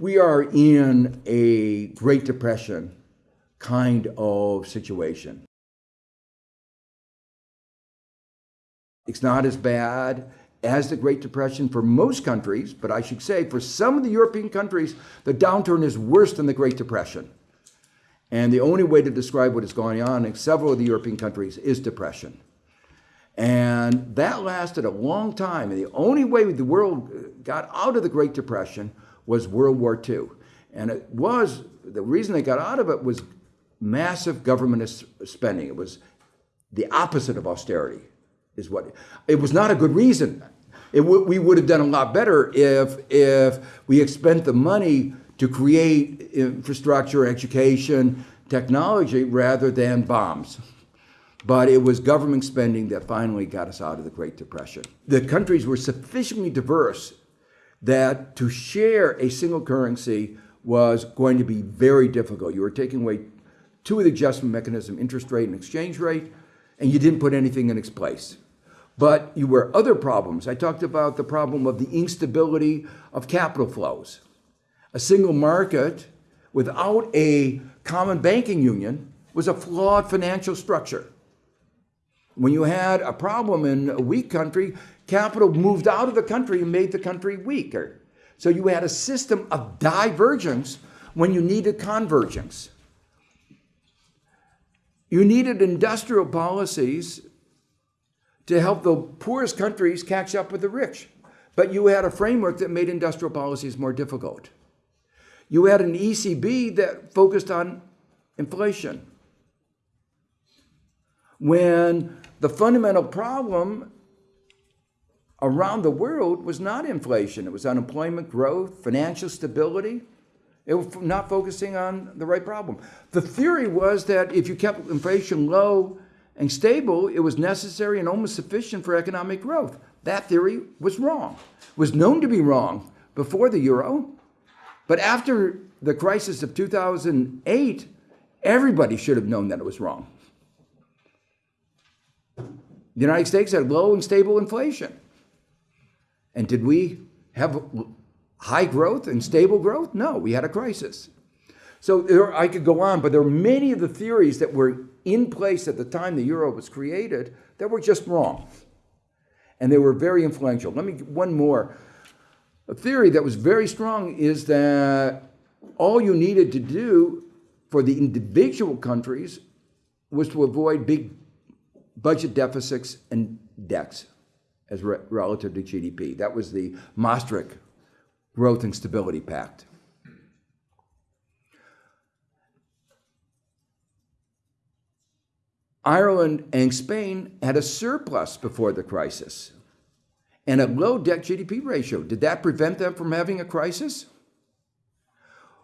We are in a Great Depression kind of situation. It's not as bad as the Great Depression for most countries, but I should say for some of the European countries, the downturn is worse than the Great Depression. And the only way to describe what is going on in several of the European countries is depression. And that lasted a long time. And the only way the world got out of the Great Depression was World War II. And it was, the reason they got out of it was massive government spending. It was the opposite of austerity is what it was not a good reason. It we would have done a lot better if if we had spent the money to create infrastructure, education, technology rather than bombs. But it was government spending that finally got us out of the Great Depression. The countries were sufficiently diverse that to share a single currency was going to be very difficult. You were taking away two of the adjustment mechanism, interest rate and exchange rate, and you didn't put anything in its place. But you were other problems. I talked about the problem of the instability of capital flows. A single market without a common banking union was a flawed financial structure. When you had a problem in a weak country, capital moved out of the country and made the country weaker. So you had a system of divergence when you needed convergence. You needed industrial policies to help the poorest countries catch up with the rich. But you had a framework that made industrial policies more difficult. You had an ECB that focused on inflation. When the fundamental problem around the world was not inflation, it was unemployment growth, financial stability. It was not focusing on the right problem. The theory was that if you kept inflation low and stable, it was necessary and almost sufficient for economic growth. That theory was wrong, it was known to be wrong before the euro. But after the crisis of 2008, everybody should have known that it was wrong. The United States had low and stable inflation. And did we have high growth and stable growth? No, we had a crisis. So there, I could go on, but there are many of the theories that were in place at the time the euro was created that were just wrong. And they were very influential. Let me one more. A theory that was very strong is that all you needed to do for the individual countries was to avoid big budget deficits and debts as re relative to GDP. That was the Maastricht Growth and Stability Pact. Ireland and Spain had a surplus before the crisis and a low debt GDP ratio. Did that prevent them from having a crisis?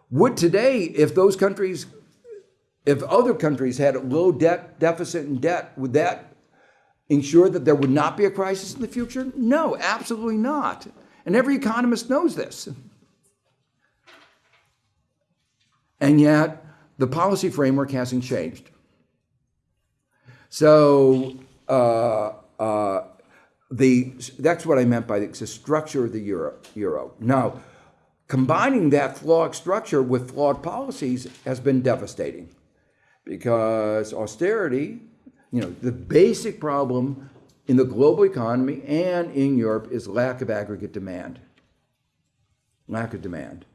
Would today, if those countries, if other countries had a low debt deficit and debt, would that ensure that there would not be a crisis in the future? No, absolutely not. And every economist knows this. And yet, the policy framework hasn't changed. So uh, uh, the that's what I meant by the, the structure of the euro. Euro. Now, combining that flawed structure with flawed policies has been devastating, because austerity, you know, the basic problem in the global economy and in Europe is lack of aggregate demand. Lack of demand.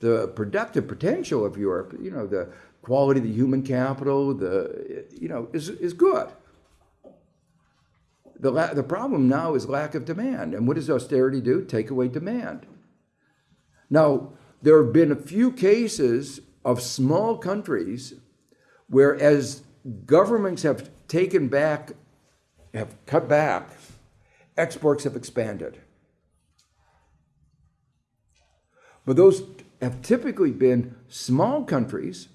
The productive potential of Europe, you know, the quality of the human capital, the, you know, is, is good. The, the problem now is lack of demand. And what does austerity do? Take away demand. Now, there have been a few cases of small countries where as governments have taken back, have cut back, exports have expanded. But those have typically been small countries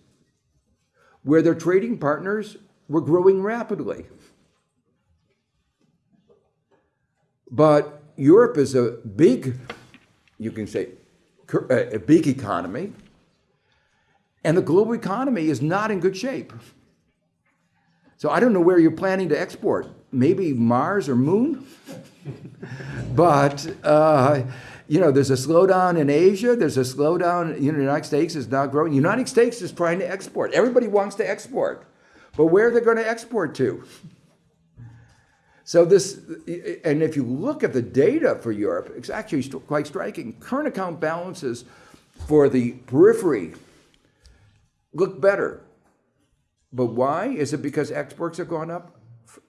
where their trading partners were growing rapidly. But Europe is a big, you can say, a big economy, and the global economy is not in good shape. So I don't know where you're planning to export. Maybe Mars or Moon? but uh, you know, there's a slowdown in Asia. There's a slowdown. You know, the United States is not growing. United States is trying to export. Everybody wants to export, but where are they going to export to? So this, and if you look at the data for Europe, it's actually quite striking. Current account balances for the periphery look better. But why? Is it because exports have gone up?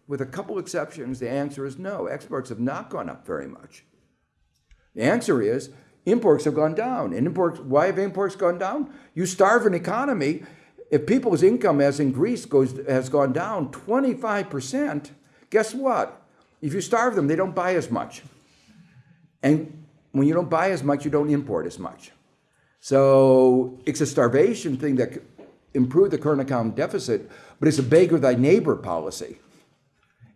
With a couple exceptions, the answer is no. Exports have not gone up very much. The answer is imports have gone down. And imports, why have imports gone down? You starve an economy. If people's income, as in Greece, goes has gone down 25%, guess what? If you starve them, they don't buy as much. And when you don't buy as much, you don't import as much. So it's a starvation thing that improve the current account deficit, but it's a beggar thy neighbor policy.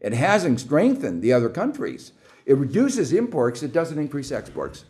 It hasn't strengthened the other countries. It reduces imports, it doesn't increase exports.